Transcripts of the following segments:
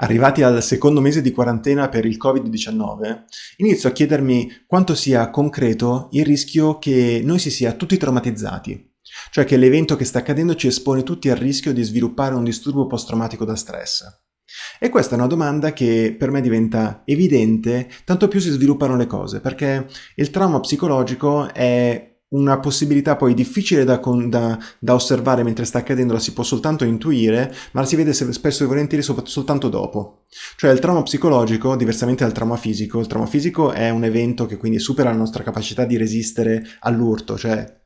Arrivati al secondo mese di quarantena per il Covid-19, inizio a chiedermi quanto sia concreto il rischio che noi si sia tutti traumatizzati, cioè che l'evento che sta accadendo ci espone tutti al rischio di sviluppare un disturbo post-traumatico da stress. E questa è una domanda che per me diventa evidente tanto più si sviluppano le cose, perché il trauma psicologico è una possibilità poi difficile da, da, da, osservare mentre sta accadendo, la si può soltanto intuire, ma la si vede spesso e volentieri soltanto dopo. Cioè il trauma psicologico, diversamente dal trauma fisico, il trauma fisico è un evento che quindi supera la nostra capacità di resistere all'urto, cioè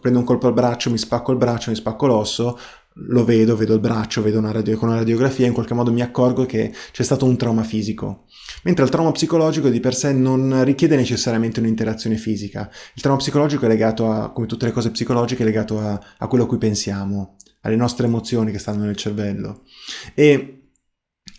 prendo un colpo al braccio, mi spacco il braccio, mi spacco l'osso, lo vedo, vedo il braccio, vedo una radio, una radiografia, in qualche modo mi accorgo che c'è stato un trauma fisico. Mentre il trauma psicologico di per sé non richiede necessariamente un'interazione fisica. Il trauma psicologico è legato a, come tutte le cose psicologiche, è legato a, a quello a cui pensiamo, alle nostre emozioni che stanno nel cervello. E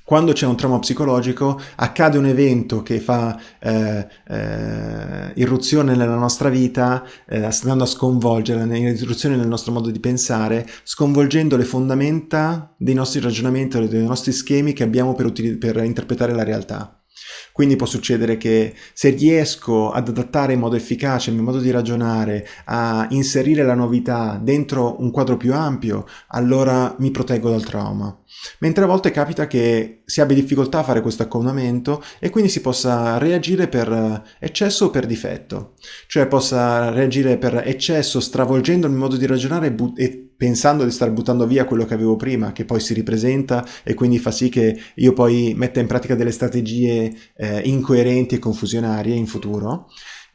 quando c'è un trauma psicologico accade un evento che fa eh, eh, irruzione nella nostra vita, eh, andando a sconvolgere, irruzione nel nostro modo di pensare, sconvolgendo le fondamenta dei nostri ragionamenti, dei nostri schemi che abbiamo per, per interpretare la realtà. Quindi può succedere che se riesco ad adattare in modo efficace il mio modo di ragionare, a inserire la novità dentro un quadro più ampio, allora mi proteggo dal trauma. Mentre a volte capita che si abbia difficoltà a fare questo accomodamento e quindi si possa reagire per eccesso o per difetto. Cioè possa reagire per eccesso stravolgendo il mio modo di ragionare e pensando di star buttando via quello che avevo prima, che poi si ripresenta e quindi fa sì che io poi metta in pratica delle strategie eh, incoerenti e confusionarie in futuro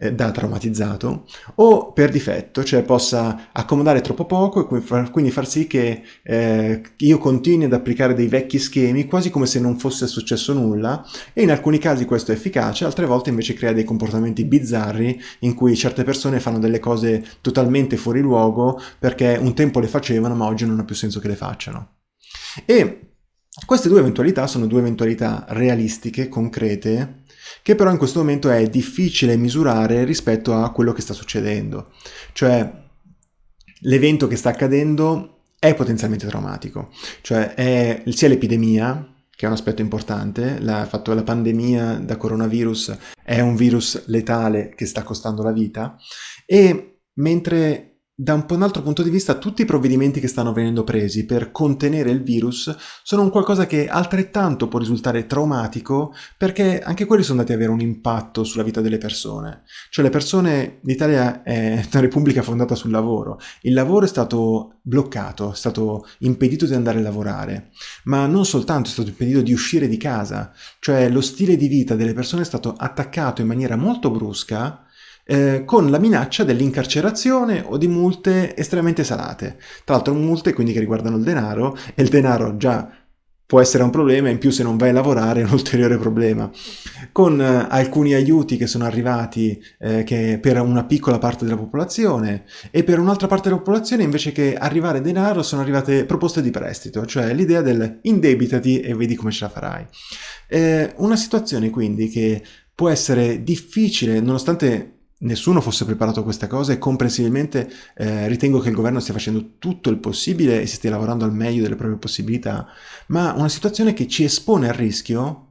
eh, da traumatizzato, o per difetto, cioè possa accomodare troppo poco e quindi far sì che eh, io continui ad applicare dei vecchi schemi quasi come se non fosse successo nulla e in alcuni casi questo è efficace, altre volte invece crea dei comportamenti bizzarri in cui certe persone fanno delle cose totalmente fuori luogo perché un tempo le facevano ma oggi non ha più senso che le facciano. E queste due eventualità sono due eventualità realistiche, concrete, che però in questo momento è difficile misurare rispetto a quello che sta succedendo. Cioè, l'evento che sta accadendo è potenzialmente traumatico, cioè è sia l'epidemia, che è un aspetto importante, il fatto la pandemia da coronavirus è un virus letale che sta costando la vita, e mentre da un, un altro punto di vista tutti i provvedimenti che stanno venendo presi per contenere il virus sono un qualcosa che altrettanto può risultare traumatico perché anche quelli sono andati ad avere un impatto sulla vita delle persone. Cioè le persone, l'Italia è una repubblica fondata sul lavoro, il lavoro è stato bloccato, è stato impedito di andare a lavorare, ma non soltanto è stato impedito di uscire di casa, cioè lo stile di vita delle persone è stato attaccato in maniera molto brusca eh, con la minaccia dell'incarcerazione o di multe estremamente salate. Tra l'altro multe quindi che riguardano il denaro e il denaro già può essere un problema, in più se non vai a lavorare è un ulteriore problema. Con eh, alcuni aiuti che sono arrivati eh, che per una piccola parte della popolazione e per un'altra parte della popolazione invece che arrivare denaro sono arrivate proposte di prestito, cioè l'idea del indebitati e vedi come ce la farai. Eh, una situazione quindi che può essere difficile nonostante nessuno fosse preparato a questa cosa e comprensibilmente eh, ritengo che il governo stia facendo tutto il possibile e si stia lavorando al meglio delle proprie possibilità, ma una situazione che ci espone al rischio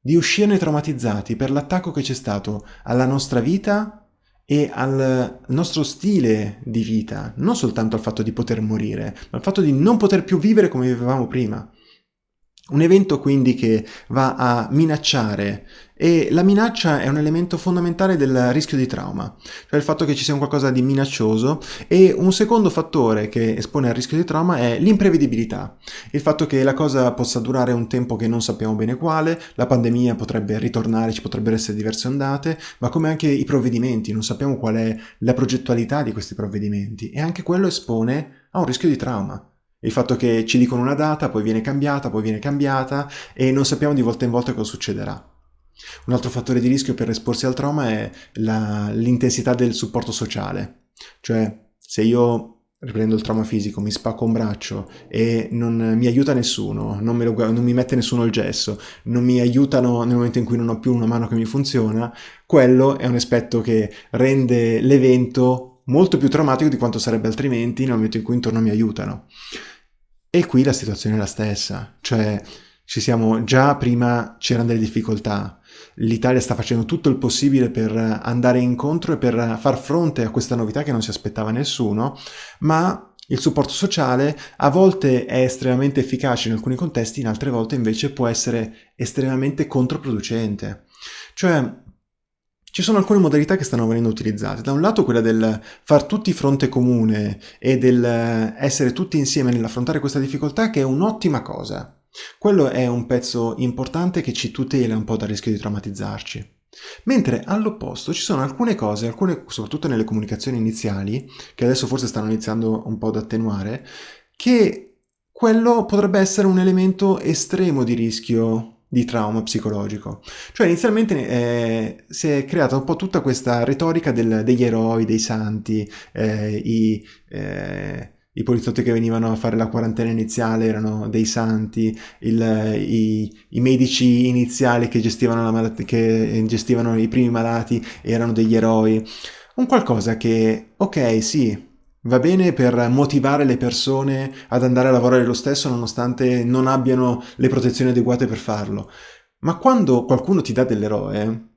di uscirne traumatizzati per l'attacco che c'è stato alla nostra vita e al nostro stile di vita, non soltanto al fatto di poter morire, ma al fatto di non poter più vivere come vivevamo prima. Un evento quindi che va a minacciare. E la minaccia è un elemento fondamentale del rischio di trauma, cioè il fatto che ci sia un qualcosa di minaccioso. E un secondo fattore che espone al rischio di trauma è l'imprevedibilità, il fatto che la cosa possa durare un tempo che non sappiamo bene quale, la pandemia potrebbe ritornare, ci potrebbero essere diverse ondate, ma come anche i provvedimenti, non sappiamo qual è la progettualità di questi provvedimenti. E anche quello espone a un rischio di trauma. Il fatto che ci dicono una data, poi viene cambiata, poi viene cambiata e non sappiamo di volta in volta cosa succederà. Un altro fattore di rischio per esporsi al trauma è l'intensità del supporto sociale. Cioè, se io riprendo il trauma fisico, mi spacco un braccio e non mi aiuta nessuno, non, lo, non, mi mette nessuno il gesso, non mi aiutano nel momento in cui non ho più una mano che mi funziona, quello è un aspetto che rende l'evento molto più traumatico di quanto sarebbe altrimenti nel momento in cui intorno mi aiutano. E qui la situazione è la stessa, cioè ci siamo già prima c'erano delle difficoltà. L'Italia sta facendo tutto il possibile per andare incontro e per far fronte a questa novità che non si aspettava nessuno, ma il supporto sociale a volte è estremamente efficace in alcuni contesti, in altre volte invece può essere estremamente controproducente. Cioè, ci sono alcune modalità che stanno venendo utilizzate. Da un lato quella del far tutti fronte comune e del essere tutti insieme nell'affrontare questa difficoltà che è un'ottima cosa. Quello è un pezzo importante che ci tutela un po' dal rischio di traumatizzarci. Mentre all'opposto ci sono alcune cose, alcune, soprattutto nelle comunicazioni iniziali, che adesso forse stanno iniziando un po' ad attenuare, che quello potrebbe essere un elemento estremo di rischio di trauma psicologico. Cioè inizialmente eh, si è creata un po' tutta questa retorica del, degli eroi, dei santi, eh, i... Eh, i poliziotti che venivano a fare la quarantena iniziale erano dei santi, il, i, i, medici iniziali che gestivano, malat- che gestivano i primi malati erano degli eroi. Un qualcosa che, ok, sì, va bene per motivare le persone ad andare a lavorare lo stesso nonostante non abbiano le protezioni adeguate per farlo. Ma quando qualcuno ti dà dell'eroe,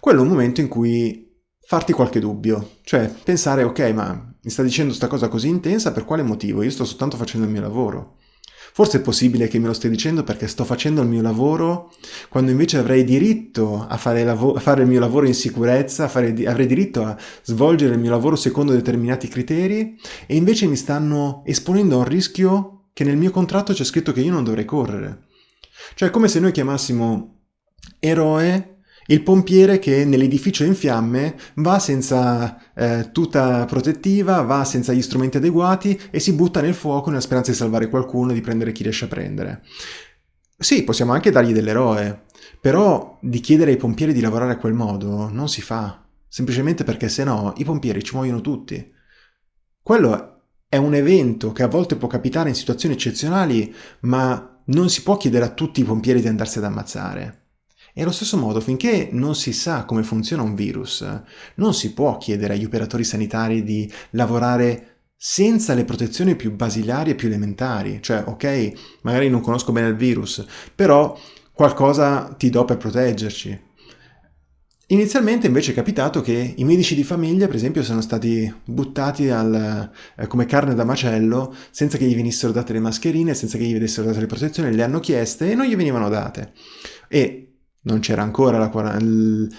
quello è un momento in cui farti qualche dubbio, cioè pensare ok ma mi sta dicendo questa cosa così intensa per quale motivo? Io sto soltanto facendo il mio lavoro. Forse è possibile che me lo stia dicendo perché sto facendo il mio lavoro quando invece avrei diritto a fare, a fare il mio lavoro in sicurezza, fare, avrei diritto a svolgere il mio lavoro secondo determinati criteri e invece mi stanno esponendo a un rischio che nel mio contratto c'è scritto che io non dovrei correre. Cioè è come se noi chiamassimo eroe il pompiere che nell'edificio in fiamme va senza eh, tuta protettiva, va senza gli strumenti adeguati e si butta nel fuoco nella speranza di salvare qualcuno di prendere chi riesce a prendere. Sì, possiamo anche dargli dell'eroe, però di chiedere ai pompieri di lavorare a quel modo non si fa, semplicemente perché se no i pompieri ci muoiono tutti. Quello è un evento che a volte può capitare in situazioni eccezionali, ma non si può chiedere a tutti i pompieri di andarsi ad ammazzare. E allo stesso modo, finché non si sa come funziona un virus, non si può chiedere agli operatori sanitari di lavorare senza le protezioni più basilari e più elementari. Cioè, ok, magari non conosco bene il virus, però qualcosa ti do per proteggerci. Inizialmente invece è capitato che i medici di famiglia, per esempio, sono stati buttati al, eh, come carne da macello senza che gli venissero date le mascherine, senza che gli venissero date le protezioni, le hanno chieste e non gli venivano date. E non c'era ancora la,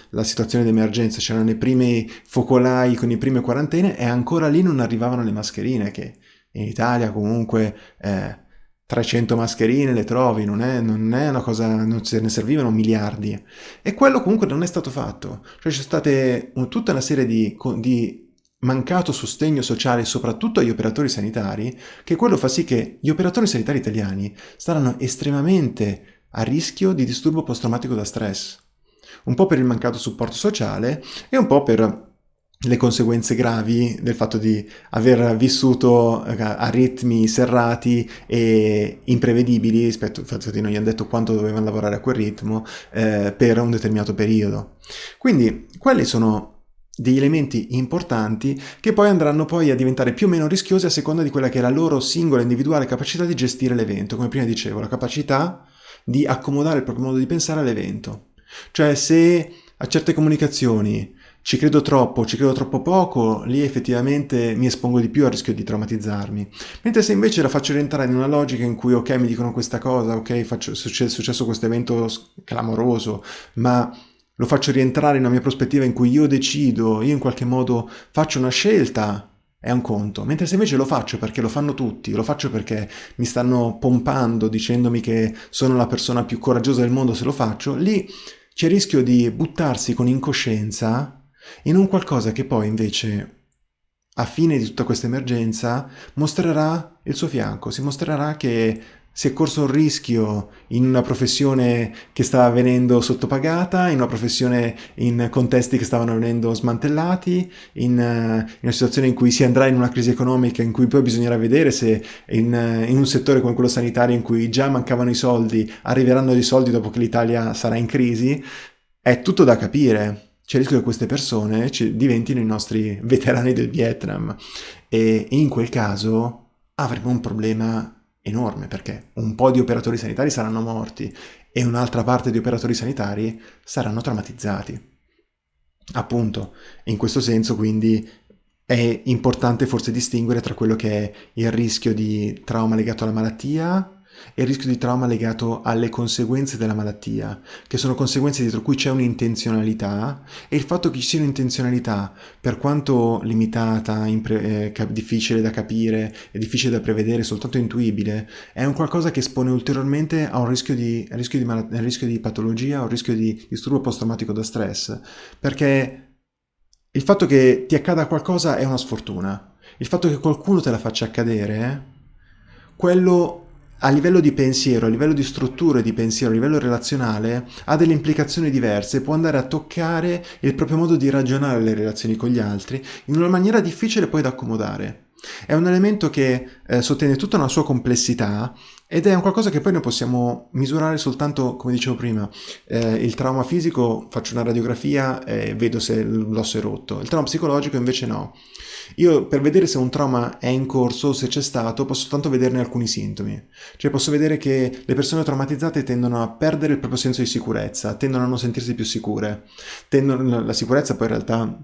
la, situazione di emergenza, c'erano i primi focolai con le prime quarantene e ancora lì non arrivavano le mascherine, che in Italia comunque eh, 300 mascherine le trovi, non è, non è, una cosa, non se ne servivano miliardi. E quello comunque non è stato fatto. Cioè c'è stata tutta una serie di, di mancato sostegno sociale soprattutto agli operatori sanitari, che quello fa sì che gli operatori sanitari italiani saranno estremamente a rischio di disturbo post-traumatico da stress, un po' per il mancato supporto sociale e un po' per le conseguenze gravi del fatto di aver vissuto eh, a ritmi serrati e imprevedibili rispetto al fatto che non gli hanno detto quanto dovevano lavorare a quel ritmo eh, per un determinato periodo. Quindi quelli sono degli elementi importanti che poi andranno poi a diventare più o meno rischiosi a seconda di quella che è la loro singola individuale capacità di gestire l'evento. Come prima dicevo, la capacità di accomodare il proprio modo di pensare all'evento. Cioè se a certe comunicazioni ci credo troppo, ci credo troppo poco, lì effettivamente mi espongo di più al rischio di traumatizzarmi. Mentre se invece la faccio rientrare in una logica in cui ok mi dicono questa cosa, ok faccio, è successo questo evento clamoroso, ma lo faccio rientrare in una mia prospettiva in cui io decido, io in qualche modo faccio una scelta è un conto, mentre se invece lo faccio perché lo fanno tutti, lo faccio perché mi stanno pompando dicendomi che sono la persona più coraggiosa del mondo se lo faccio, lì c'è il rischio di buttarsi con incoscienza in un qualcosa che poi invece a fine di tutta questa emergenza mostrerà il suo fianco, si mostrerà che si è corso un rischio in una professione che stava venendo sottopagata, in una professione in contesti che stavano venendo smantellati, in, uh, in una situazione in cui si andrà in una crisi economica in cui poi bisognerà vedere se in, uh, in, un settore come quello sanitario in cui già mancavano i soldi, arriveranno dei soldi dopo che l'Italia sarà in crisi, è tutto da capire. C'è il rischio che queste persone diventino i nostri veterani del Vietnam e in quel caso avremo un problema enorme perché un po' di operatori sanitari saranno morti e un'altra parte di operatori sanitari saranno traumatizzati. Appunto, in questo senso quindi è importante forse distinguere tra quello che è il rischio di trauma legato alla malattia e il rischio di trauma legato alle conseguenze della malattia, che sono conseguenze dietro cui c'è un'intenzionalità e il fatto che ci sia un'intenzionalità, per quanto limitata, eh, difficile da capire difficile da prevedere, soltanto intuibile, è un qualcosa che espone ulteriormente a un rischio di, rischio di, mal- rischio di patologia, a un rischio di disturbo post-traumatico da stress, perché il fatto che ti accada qualcosa è una sfortuna. Il fatto che qualcuno te la faccia accadere, quello a livello di pensiero, a livello di strutture di pensiero, a livello relazionale, ha delle implicazioni diverse, può andare a toccare il proprio modo di ragionare le relazioni con gli altri in una maniera difficile poi da accomodare. È un elemento che eh, sottende tutta una sua complessità ed è un qualcosa che poi noi possiamo misurare soltanto, come dicevo prima, eh, il trauma fisico, faccio una radiografia e vedo se l'osso è rotto, il trauma psicologico invece no. Io per vedere se un trauma è in corso se c'è stato posso soltanto vederne alcuni sintomi. Cioè posso vedere che le persone traumatizzate tendono a perdere il proprio senso di sicurezza, tendono a non sentirsi più sicure. Tendono, la sicurezza poi in realtà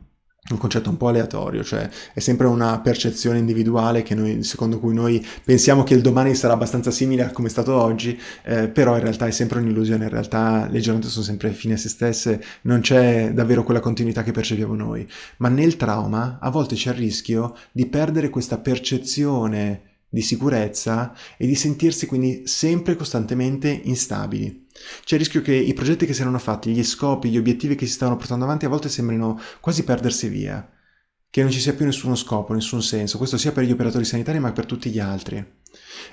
un concetto un po' aleatorio, cioè è sempre una percezione individuale noi, secondo cui noi pensiamo che il domani sarà abbastanza simile a come è stato oggi, eh, però in realtà è sempre un'illusione, in realtà le giornate sono sempre fine a se stesse, non c'è davvero quella continuità che percepiamo noi, ma nel trauma a volte c'è il rischio di perdere questa percezione di sicurezza e di sentirsi quindi sempre costantemente instabili. C'è il rischio che i progetti che si erano fatti, gli scopi, gli obiettivi che si stavano portando avanti a volte sembrino quasi perdersi via, che non ci sia più nessuno scopo, nessun senso, questo sia per gli operatori sanitari ma per tutti gli altri.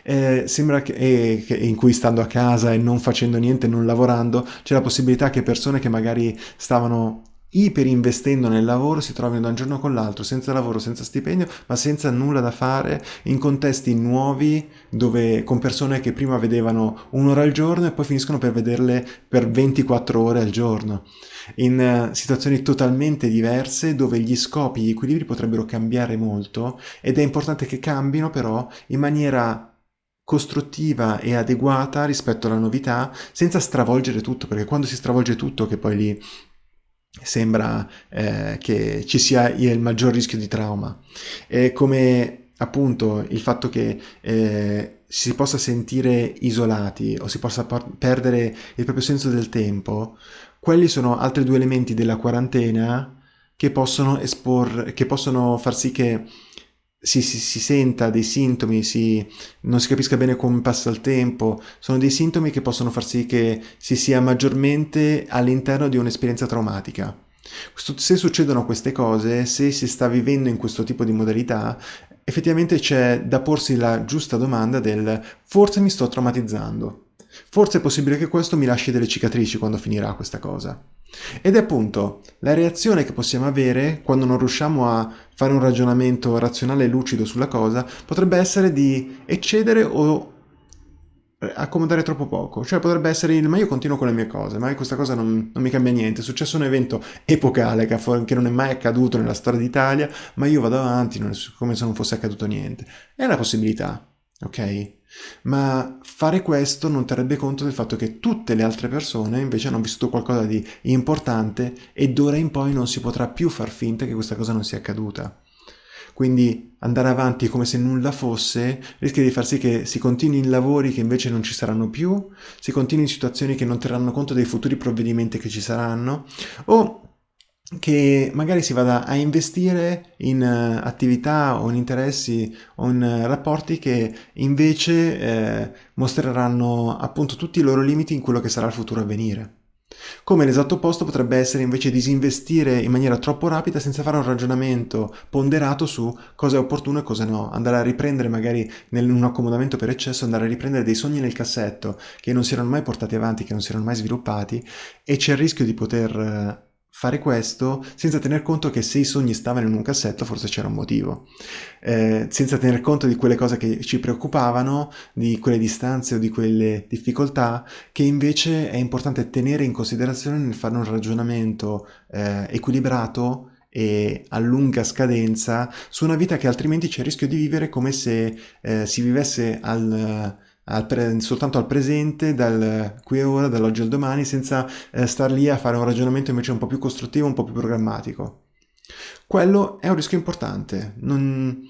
Eh, sembra che, eh, che, in cui stando a casa e non facendo niente, non lavorando, c'è la possibilità che persone che magari stavano iperinvestendo nel lavoro si trovino da un giorno con l'altro senza lavoro, senza stipendio, ma senza nulla da fare, in contesti nuovi dove con persone che prima vedevano un'ora al giorno e poi finiscono per vederle per 24 ore al giorno, in uh, situazioni totalmente diverse dove gli scopi, gli equilibri potrebbero cambiare molto ed è importante che cambino però in maniera costruttiva e adeguata rispetto alla novità senza stravolgere tutto perché quando si stravolge tutto che poi lì sembra eh, che ci sia il maggior rischio di trauma. E come appunto il fatto che eh, si possa sentire isolati o si possa perdere il proprio senso del tempo, quelli sono altri due elementi della quarantena che possono, espor- che possono far sì che si, si, si, senta dei sintomi, si, non si capisca bene come passa il tempo, sono dei sintomi che possono far sì che si sia maggiormente all'interno di un'esperienza traumatica. Se succedono queste cose, se si sta vivendo in questo tipo di modalità, effettivamente c'è da porsi la giusta domanda del forse mi sto traumatizzando, forse è possibile che questo mi lasci delle cicatrici quando finirà questa cosa. Ed è appunto la reazione che possiamo avere quando non riusciamo a fare un ragionamento razionale e lucido sulla cosa, potrebbe essere di eccedere o accomodare troppo poco. Cioè potrebbe essere il ma io continuo con le mie cose, ma questa cosa non, non mi cambia niente. È successo un evento epocale che, che, non è mai accaduto nella storia d'Italia, ma io vado avanti come se non fosse accaduto niente. È una possibilità, ok? Ma fare questo non terrebbe conto del fatto che tutte le altre persone invece hanno vissuto qualcosa di importante e d'ora in poi non si potrà più far finta che questa cosa non sia accaduta. Quindi andare avanti come se nulla fosse rischia di far sì che si continui in lavori che invece non ci saranno più, si continui in situazioni che non terranno conto dei futuri provvedimenti che ci saranno, o che magari si vada a investire in uh, attività o in interessi o in uh, rapporti che invece eh, mostreranno appunto tutti i loro limiti in quello che sarà il futuro a venire. Come l'esatto opposto potrebbe essere invece disinvestire in maniera troppo rapida senza fare un ragionamento ponderato su cosa è opportuno e cosa no, andare a riprendere magari in un accomodamento per eccesso, andare a riprendere dei sogni nel cassetto che non si erano mai portati avanti, che non si erano mai sviluppati e c'è il rischio di poter eh, fare questo senza tener conto che se i sogni stavano in un cassetto forse c'era un motivo, eh, senza tener conto di quelle cose che ci preoccupavano, di quelle distanze o di quelle difficoltà che invece è importante tenere in considerazione nel fare un ragionamento eh, equilibrato e a lunga scadenza su una vita che altrimenti c'è il rischio di vivere come se eh, si vivesse al, al pre- soltanto al presente, dal qui e ora, dall'oggi al domani, senza eh, star lì a fare un ragionamento invece un po' più costruttivo, un po' più programmatico. Quello è un rischio importante. Non...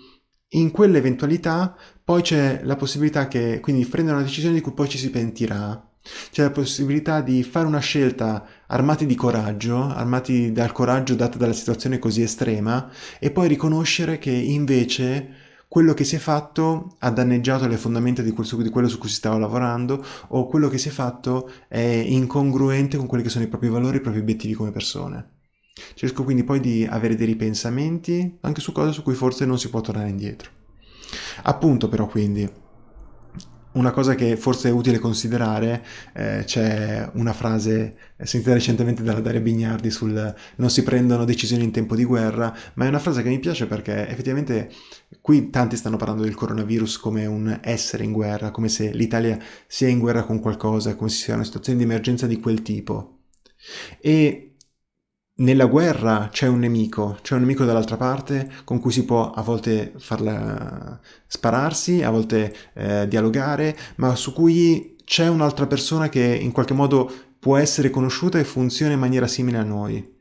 In quell'eventualità poi c'è la possibilità che quindi prendere una decisione di cui poi ci si pentirà. C'è la possibilità di fare una scelta armati di coraggio, armati dal coraggio dato dalla situazione così estrema, e poi riconoscere che invece quello che si è fatto ha danneggiato le fondamenta di, quel, di quello su cui si stava lavorando o quello che si è fatto è incongruente con quelli che sono i propri valori, i propri obiettivi come persone. Cerco quindi poi di avere dei ripensamenti anche su cose su cui forse non si può tornare indietro. Appunto però quindi, una cosa che forse è utile considerare, eh, c'è una frase sentita recentemente dalla Daria Bignardi sul non si prendono decisioni in tempo di guerra, ma è una frase che mi piace perché effettivamente qui tanti stanno parlando del coronavirus come un essere in guerra, come se l'Italia sia in guerra con qualcosa, come se sia una situazione di emergenza di quel tipo. E nella guerra c'è un nemico, c'è un nemico dall'altra parte con cui si può a volte farla spararsi, a volte eh, dialogare, ma su cui c'è un'altra persona che in qualche modo può essere conosciuta e funziona in maniera simile a noi.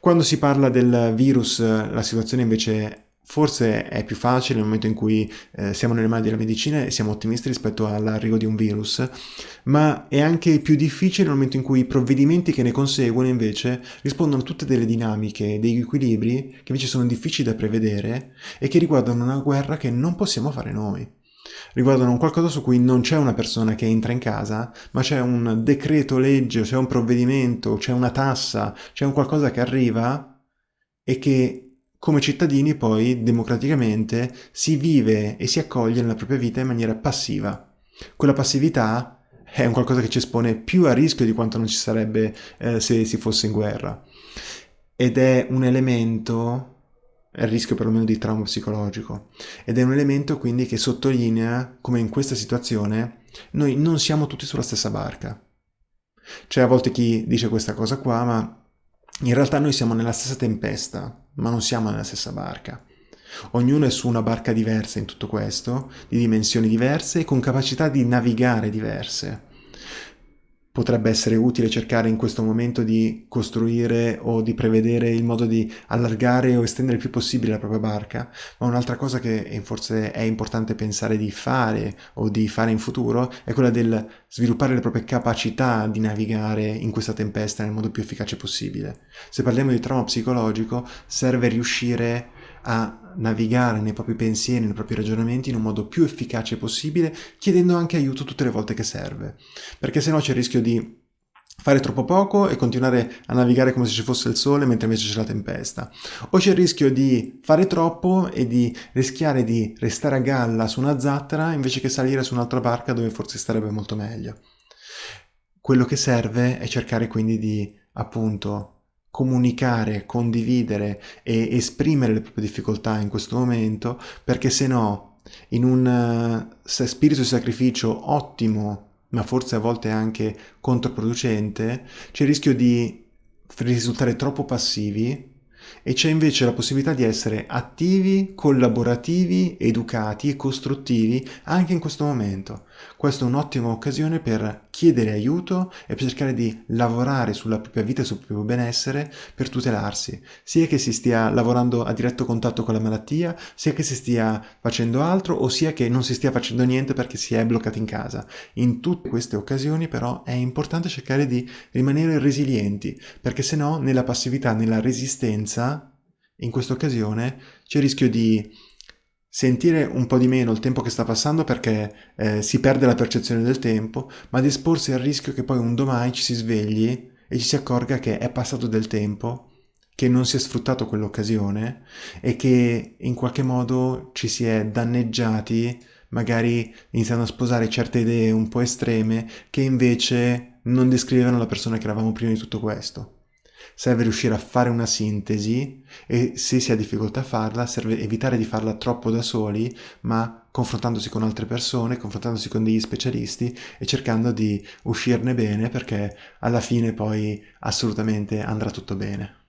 Quando si parla del virus, la situazione invece Forse è più facile nel momento in cui eh, siamo nelle mani della medicina e siamo ottimisti rispetto all'arrivo di un virus, ma è anche più difficile nel momento in cui i provvedimenti che ne conseguono invece rispondono a tutte delle dinamiche, degli equilibri che invece sono difficili da prevedere e che riguardano una guerra che non possiamo fare noi. Riguardano un qualcosa su cui non c'è una persona che entra in casa, ma c'è un decreto legge, c'è un provvedimento, c'è una tassa, c'è un qualcosa che arriva e che come cittadini poi democraticamente si vive e si accoglie nella propria vita in maniera passiva. Quella passività è un qualcosa che ci espone più a rischio di quanto non ci sarebbe eh, se si fosse in guerra. Ed è un elemento, è il rischio perlomeno di trauma psicologico, ed è un elemento quindi che sottolinea come in questa situazione noi non siamo tutti sulla stessa barca. C'è a volte chi dice questa cosa qua, ma in realtà noi siamo nella stessa tempesta, ma non siamo nella stessa barca. Ognuno è su una barca diversa in tutto questo, di dimensioni diverse e con capacità di navigare diverse potrebbe essere utile cercare in questo momento di costruire o di prevedere il modo di allargare o estendere il più possibile la propria barca, ma un'altra cosa che forse è importante pensare di fare o di fare in futuro è quella del sviluppare le proprie capacità di navigare in questa tempesta nel modo più efficace possibile. Se parliamo di trauma psicologico, serve riuscire a navigare nei propri pensieri, nei propri ragionamenti in un modo più efficace possibile, chiedendo anche aiuto tutte le volte che serve. Perché se no c'è il rischio di fare troppo poco e continuare a navigare come se ci fosse il sole mentre invece c'è la tempesta. O c'è il rischio di fare troppo e di rischiare di restare a galla su una zattera invece che salire su un'altra barca dove forse starebbe molto meglio. Quello che serve è cercare quindi di appunto comunicare, condividere e esprimere le proprie difficoltà in questo momento, perché se no, in un uh, spirito di sacrificio ottimo, ma forse a volte anche controproducente, c'è il rischio di risultare troppo passivi e c'è invece la possibilità di essere attivi, collaborativi, educati e costruttivi anche in questo momento. Questa è un'ottima occasione per chiedere aiuto e per cercare di lavorare sulla propria vita e sul proprio benessere per tutelarsi, sia che si stia lavorando a diretto contatto con la malattia, sia che si stia facendo altro o sia che non si stia facendo niente perché si è bloccati in casa. In tutte queste occasioni però è importante cercare di rimanere resilienti, perché se no nella passività, nella resistenza, in questa occasione c'è il rischio di sentire un po' di meno il tempo che sta passando perché eh, si perde la percezione del tempo, ma di esporsi al rischio che poi un domani ci si svegli e ci si accorga che è passato del tempo, che non si è sfruttato quell'occasione e che in qualche modo ci si è danneggiati, magari iniziando a sposare certe idee un po' estreme che invece non descrivevano la persona che eravamo prima di tutto questo. Serve riuscire a fare una sintesi e se si ha difficoltà a farla, serve evitare di farla troppo da soli, ma confrontandosi con altre persone, confrontandosi con degli specialisti e cercando di uscirne bene perché alla fine poi assolutamente andrà tutto bene.